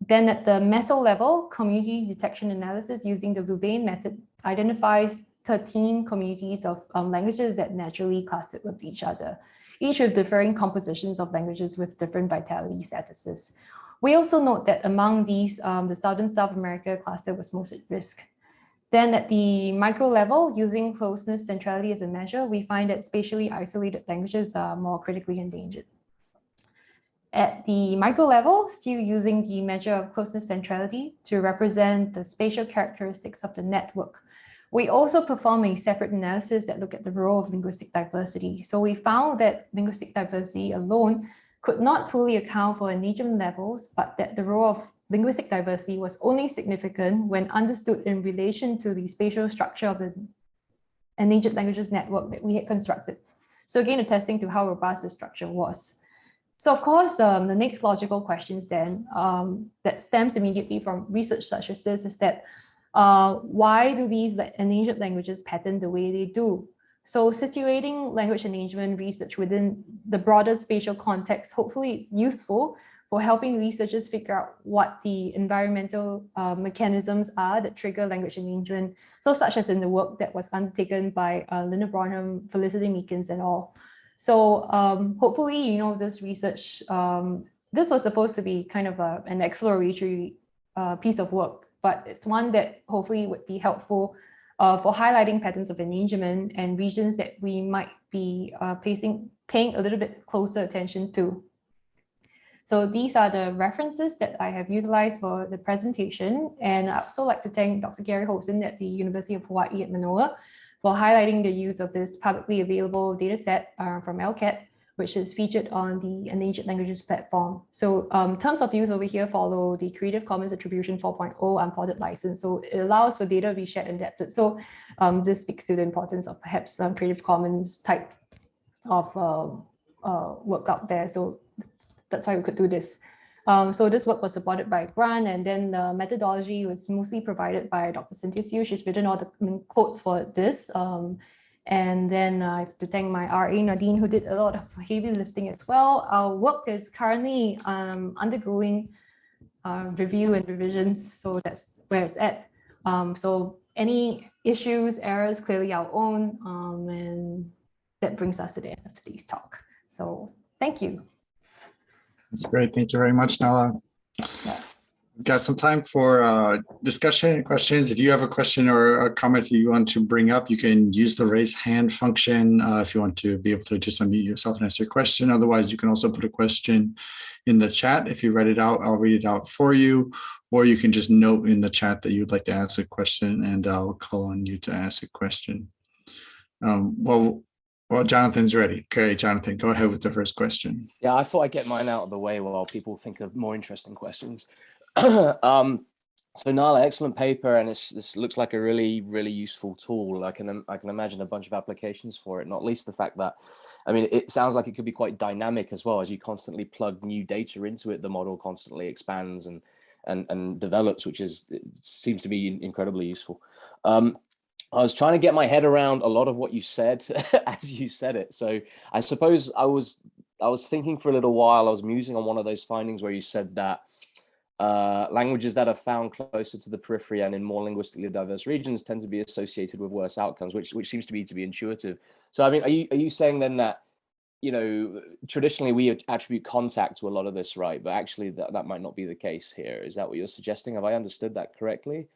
Then at the meso level, community detection analysis using the Louvain method identifies 13 communities of um, languages that naturally clustered with each other, each with differing compositions of languages with different vitality statuses. We also note that among these, um, the Southern South America cluster was most at risk. Then at the micro level, using closeness centrality as a measure, we find that spatially isolated languages are more critically endangered. At the micro level, still using the measure of closeness centrality to represent the spatial characteristics of the network. We also perform a separate analysis that look at the role of linguistic diversity. So we found that linguistic diversity alone could not fully account for endangerment levels, but that the role of linguistic diversity was only significant when understood in relation to the spatial structure of the endangered languages network that we had constructed. So again, attesting to how robust the structure was. So of course, um, the next logical questions then um, that stems immediately from research such as this is that uh, why do these endangered languages pattern the way they do? So situating language endangerment research within the broader spatial context, hopefully it's useful for helping researchers figure out what the environmental uh, mechanisms are that trigger language endangerment. So such as in the work that was undertaken by uh, Lindell Bromham, Felicity Meakins and all. So um, hopefully, you know, this research, um, this was supposed to be kind of a, an exploratory uh, piece of work, but it's one that hopefully would be helpful uh, for highlighting patterns of endangerment and regions that we might be uh, placing, paying a little bit closer attention to. So these are the references that I have utilized for the presentation. And I'd also like to thank Dr. Gary Holton at the University of Hawaii at Manoa for highlighting the use of this publicly available dataset uh, from ELCAT, which is featured on the Endangered Languages platform. So um, terms of use over here follow the Creative Commons Attribution 4.0 unported license. So it allows for data to be shared and adapted. So um, this speaks to the importance of perhaps some Creative Commons type of uh, uh, work out there. So that's why we could do this. Um, so this work was supported by a grant and then the methodology was mostly provided by Dr. Cynthia Siew. She's written all the quotes for this. Um, and then I have to thank my RA Nadine who did a lot of heavy lifting as well. Our work is currently um, undergoing uh, review and revisions. So that's where it's at. Um, so any issues, errors, clearly our own. Um, and that brings us to the end of today's talk. So thank you. That's great. Thank you very much, Nala. Got some time for uh, discussion and questions. If you have a question or a comment you want to bring up, you can use the raise hand function uh, if you want to be able to just unmute yourself and ask your question. Otherwise, you can also put a question in the chat. If you write it out, I'll read it out for you, or you can just note in the chat that you'd like to ask a question and I'll call on you to ask a question. Um, well, well, Jonathan's ready. Okay, Jonathan, go ahead with the first question. Yeah, I thought I'd get mine out of the way while people think of more interesting questions. um, So Nala, excellent paper, and this looks like a really, really useful tool. I can, I can imagine a bunch of applications for it, not least the fact that, I mean, it sounds like it could be quite dynamic as well as you constantly plug new data into it. The model constantly expands and and and develops, which is seems to be incredibly useful. Um, I was trying to get my head around a lot of what you said as you said it. So I suppose I was I was thinking for a little while. I was musing on one of those findings where you said that uh, languages that are found closer to the periphery and in more linguistically diverse regions tend to be associated with worse outcomes, which which seems to be to be intuitive. So I mean, are you are you saying then that you know traditionally we attribute contact to a lot of this, right? But actually that that might not be the case here. Is that what you're suggesting? Have I understood that correctly?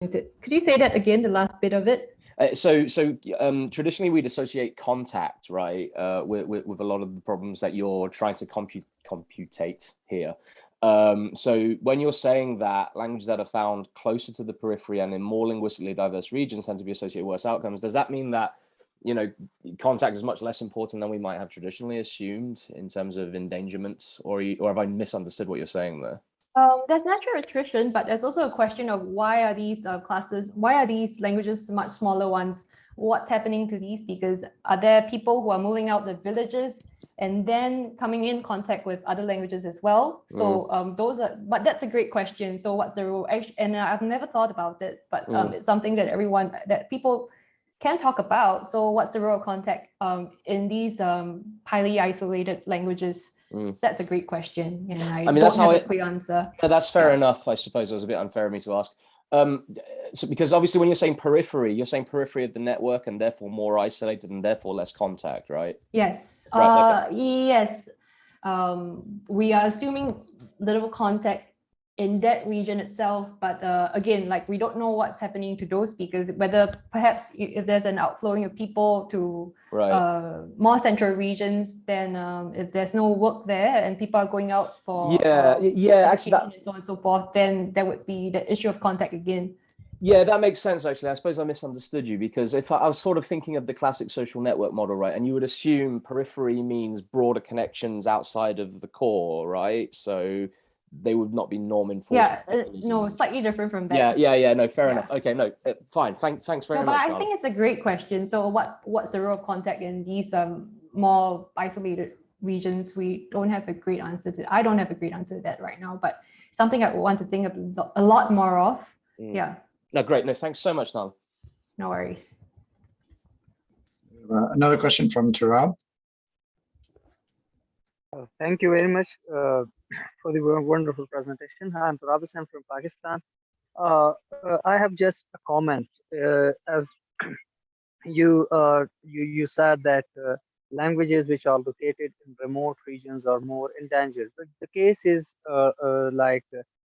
Could you say that again, the last bit of it? Uh, so, so um, traditionally we'd associate contact, right, uh, with, with, with a lot of the problems that you're trying to compute, computate here. Um, so when you're saying that languages that are found closer to the periphery and in more linguistically diverse regions tend to be associated with worse outcomes, does that mean that, you know, contact is much less important than we might have traditionally assumed in terms of endangerment, or, or have I misunderstood what you're saying there? Um, there's natural attrition, but there's also a question of why are these uh, classes, why are these languages much smaller ones? What's happening to these? speakers? are there people who are moving out the villages and then coming in contact with other languages as well? So um, those are, but that's a great question. So what the role? And I've never thought about it, but um, it's something that everyone, that people can talk about. So what's the role of contact um, in these um, highly isolated languages? Mm. That's a great question, and I, mean, that's how I- clear answer. That's fair Yeah. enough. I suppose it was a bit unfair of me to ask. Um, so because obviously when you're saying periphery, you're saying periphery of the network and therefore more isolated and therefore less contact, right? Yes, Right, uh, yes. Um, we are assuming little contact in that region itself, but uh, again, like we don't know what's happening to those speakers, whether perhaps if there's an outflowing of people to Right. uh, more central regions, then um, if there's no work there and people are going out for yeah, uh, yeah, actually that, and so on and so forth, then there would be the issue of contact again. yeah, that makes sense actually. I suppose I misunderstood you because if I, I was sort of thinking of the classic social network model, right? And you would assume periphery means broader connections outside of the core, right? So they would not be norm enforcement. Yeah, uh, no, slightly different from that. Yeah, yeah, yeah. No, fair Yeah. enough. Okay, no, uh, fine. Thank, thanks very No, but much. I Nala. think it's a great question. So what what's the role of contact in these um more isolated regions? We don't have a great answer to. I don't have a great answer to that right now, but something I want to think of a lot more of. Mm. Yeah, No, great. No, thanks so much, Nala. no worries. Uh, Another question from Turab. Uh, Thank you very much uh, for the wonderful presentation. I'm Turab Hussain from Pakistan. Uh, uh, I have just a comment. Uh, as you, uh, you you said that languages which are located in remote regions are more endangered. But the case is like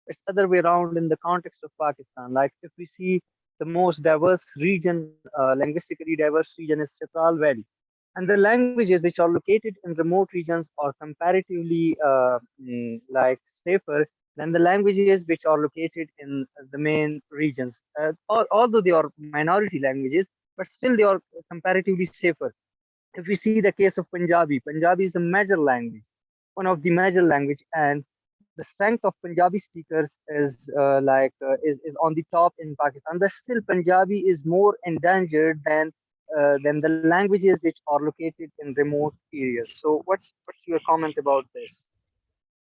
it's other way around in the context of Pakistan. Like if we see the most diverse region, linguistically diverse region is Chitral Valley and the languages which are located in remote regions are comparatively uh, mm, like safer than the languages which are located in the main regions. Uh, although they are minority languages, but still they are comparatively safer. If we see the case of Punjabi, Punjabi is a major language, one of the major language, and the strength of Punjabi speakers is uh, like uh, is, is on the top in Pakistan. But still, Punjabi is more endangered than uh, than the languages which are located in remote areas. So what's what's your comment about this?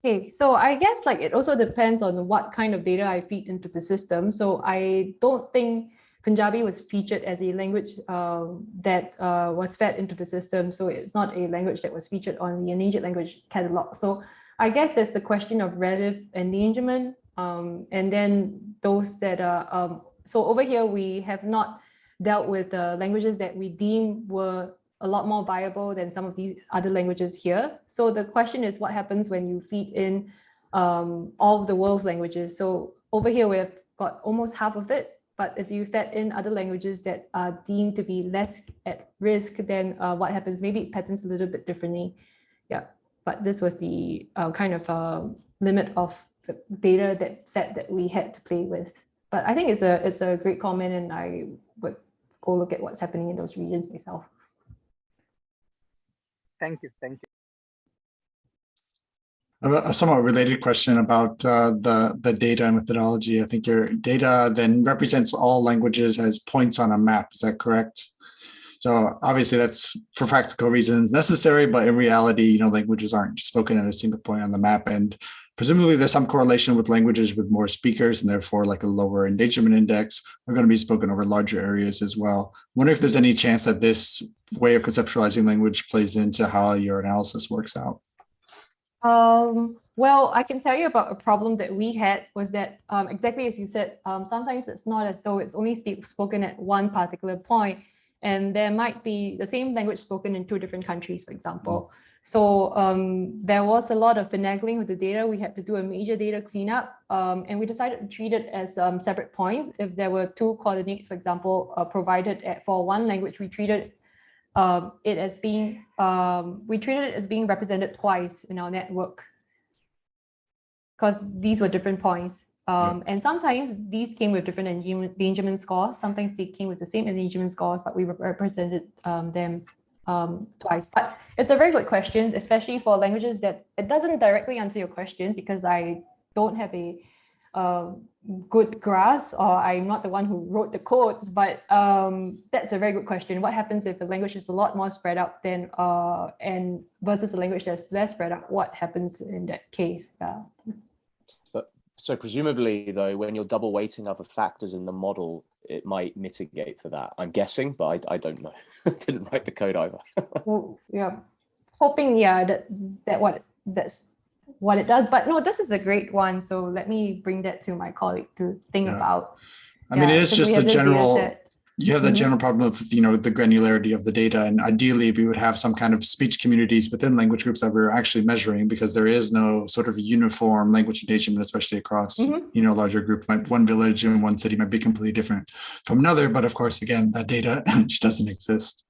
Okay, so I guess like it also depends on what kind of data I feed into the system. So I don't think Punjabi was featured as a language um, that uh, was fed into the system. So it's not a language that was featured on the endangered language catalog. So I guess there's the question of relative endangerment. Um, and then those that are, um, so over here, we have not dealt with the languages that we deem were a lot more viable than some of these other languages here. So the question is what happens when you feed in um, all of the world's languages. So over here, we've got almost half of it. But if you fed in other languages that are deemed to be less at risk, then uh, what happens? Maybe it patterns a little bit differently. Yeah, but this was the uh, kind of uh, limit of the data that set that we had to play with. But I think it's a it's a great comment, and I would go look at what's happening in those regions myself. Thank you, thank you. A somewhat related question about uh, the, the data and methodology. I think your data then represents all languages as points on a map. Is that correct? So obviously that's for practical reasons necessary, but in reality, you know, languages aren't spoken at a single point on the map. And presumably there's some correlation with languages with more speakers and therefore like a lower endangerment index are going to be spoken over larger areas as well. I wonder if there's any chance that this way of conceptualizing language plays into how your analysis works out. Um, well, I can tell you about a problem that we had was that um, exactly as you said, um, sometimes it's not as though it's only spoken at one particular point, and there might be the same language spoken in two different countries, for example. So um, there was a lot of finagling with the data. We had to do a major data cleanup, um, and we decided to treat it as um, separate points. If there were two coordinates, for example, uh, provided at, for one language, we treated um, it as being, um, we treated it as being represented twice in our network because these were different points. Um, And sometimes these came with different endangerment scores. Sometimes they came with the same endangerment scores, but we represented um, them um, twice. But it's a very good question, especially for languages that it doesn't directly answer your question because I don't have a uh, good grasp or I'm not the one who wrote the codes, but um, that's a very good question. What happens if the language is a lot more spread out than uh, and versus a language that's less spread out? What happens in that case? Yeah. So presumably though, when you're double weighting other factors in the model, it might mitigate for that. I'm guessing, but I, I don't know. Didn't write the code either. well, yeah, hoping, yeah, that, that what that's what it does. But no, this is a great one. So let me bring that to my colleague to think Yeah. about. I mean, it Yeah, is so just a have this data general, set. You have the Mhm. general problem of, you know, the granularity of the data. And ideally, we would have some kind of speech communities within language groups that we're actually measuring because there is no sort of uniform language endangerment, especially across, Mhm. you know, larger group. Might One village in one city might be completely different from another. But of course, again, that data just doesn't exist.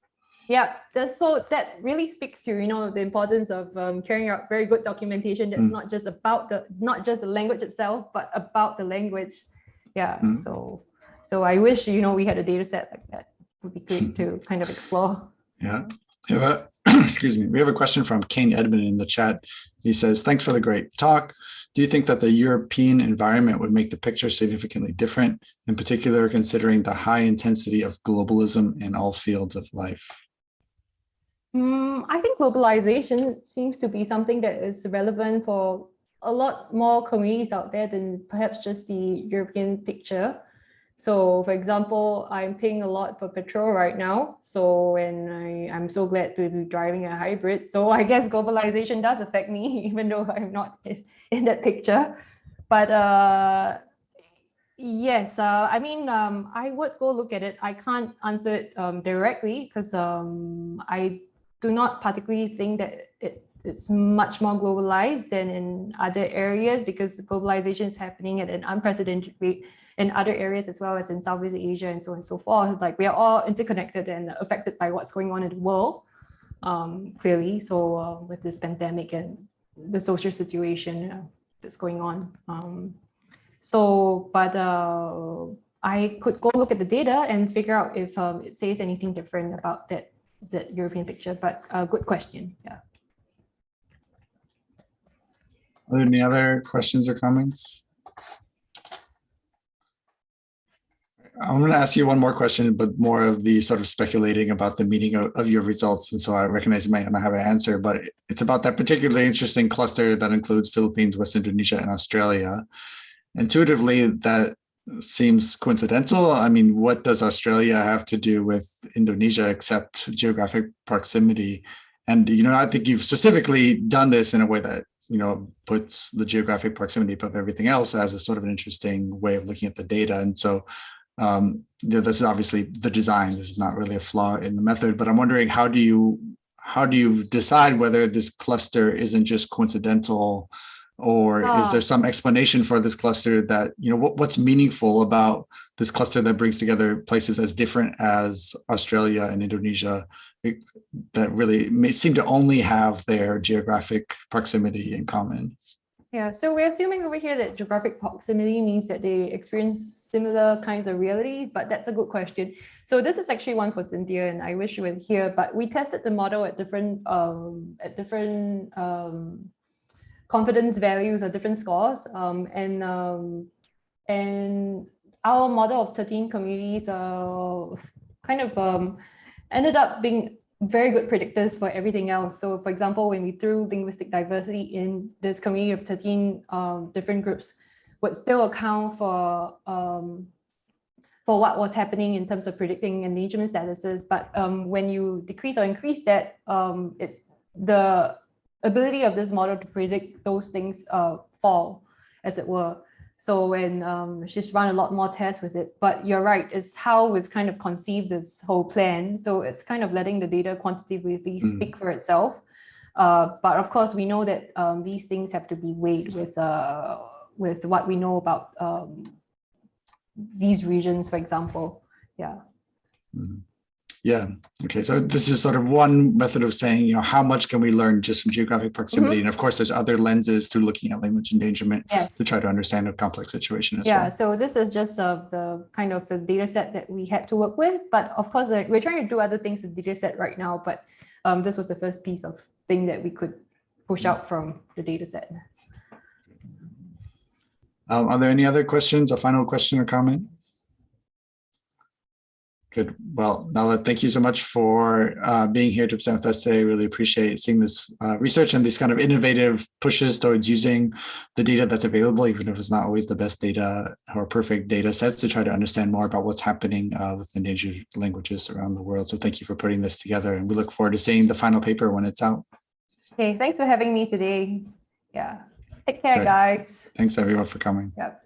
Yeah, that's so that really speaks to you know the importance of um, carrying out very good documentation that's Mm. not just about the not just the language itself, but about the language. Yeah, Mm. so so I wish you know we had a data set like that. Would be great to kind of explore. Yeah. We have a, excuse me, we have a question from Kane Edmond in the chat. He says, thanks for the great talk. Do you think that the European environment would make the picture significantly different, in particular considering the high intensity of globalism in all fields of life? Mm, I think globalization seems to be something that is relevant for a lot more communities out there than perhaps just the European picture. So for example, I'm paying a lot for petrol right now. So and I, I'm so glad to be driving a hybrid. So I guess globalization does affect me, even though I'm not in- that picture. But uh, yes, uh, I mean, um, I would go look at it. I can't answer it um, directly because um, I do not particularly think that it, it's much more globalized than in other areas because globalization is happening at an unprecedented rate in other areas as well as in Southeast Asia and so on and so forth. Like we are all interconnected and affected by what's going on in the world, um, clearly. So uh, with this pandemic and the social situation uh, that's going on. Um, so, but uh, I could go look at the data and figure out if um, it says anything different about that that European picture. But uh, good question. Yeah. Are there any other questions or comments? I'm going to ask you one more question, but more of the sort of speculating about the meaning of, of your results. And so I recognize you might not have an answer, but it's about that particularly interesting cluster that includes Philippines, West Indonesia, and Australia. Intuitively, that seems coincidental. I mean, what does Australia have to do with Indonesia except geographic proximity? And, you know, I think you've specifically done this in a way that, you know, puts the geographic proximity above everything else as a sort of an interesting way of looking at the data. And so um, th- this is obviously the design. This is not really a flaw in the method, but I'm wondering how do you how do you decide whether this cluster isn't just coincidental or is Ah. there some explanation for this cluster that you know what, what's meaningful about this cluster that brings together places as different as australia and indonesia that really may seem to only have their geographic proximity in common Yeah. So we're assuming over here that geographic proximity means that they experience similar kinds of realities, but that's a good question. So this is actually one for Cynthia, and I wish you were here. But we tested the model at different um, at different um, confidence values or different scores. Um, and um, and our model of 13 communities uh, kind of um, ended up being very good predictors for everything else. So for example, when we threw linguistic diversity in this community of 13 um, different groups, would still account for um, for what was happening in terms of predicting endangerment statuses. But um, when you decrease or increase that, um, it, the ability of this model to predict those things uh, fall, as it were. So when um, she's run a lot more tests with it, but you're right, it's how we've kind of conceived this whole plan. So it's kind of letting the data quantitatively Mm. speak for itself. Uh, but of course, we know that um, these things have to be weighed with uh, with what we know about um, these regions, for example. Yeah. Mhm. Yeah, okay, so this is sort of one method of saying, you know, how much can we learn just from geographic proximity? And of course, there's other lenses to looking at language endangerment Yes. to try to understand a complex situation as Yeah, well. so this is just uh, the kind of the data set that we had to work with. But of course, like, we're trying to do other things with the data set right now. But um, this was the first piece of thing that we could push out from the data set. Um, are there any other questions, a final question or comment? Good. Well, Nala, thank you so much for uh, being here to present with us today. Really appreciate seeing this uh, research and these kind of innovative pushes towards using the data that's available, even if it's not always the best data or perfect data sets to try to understand more about what's happening uh, with endangered languages around the world. So thank you for putting this together and we look forward to seeing the final paper when it's out. Okay, thanks for having me today. Yeah. Take care, Great. guys. Thanks everyone for coming. Yep.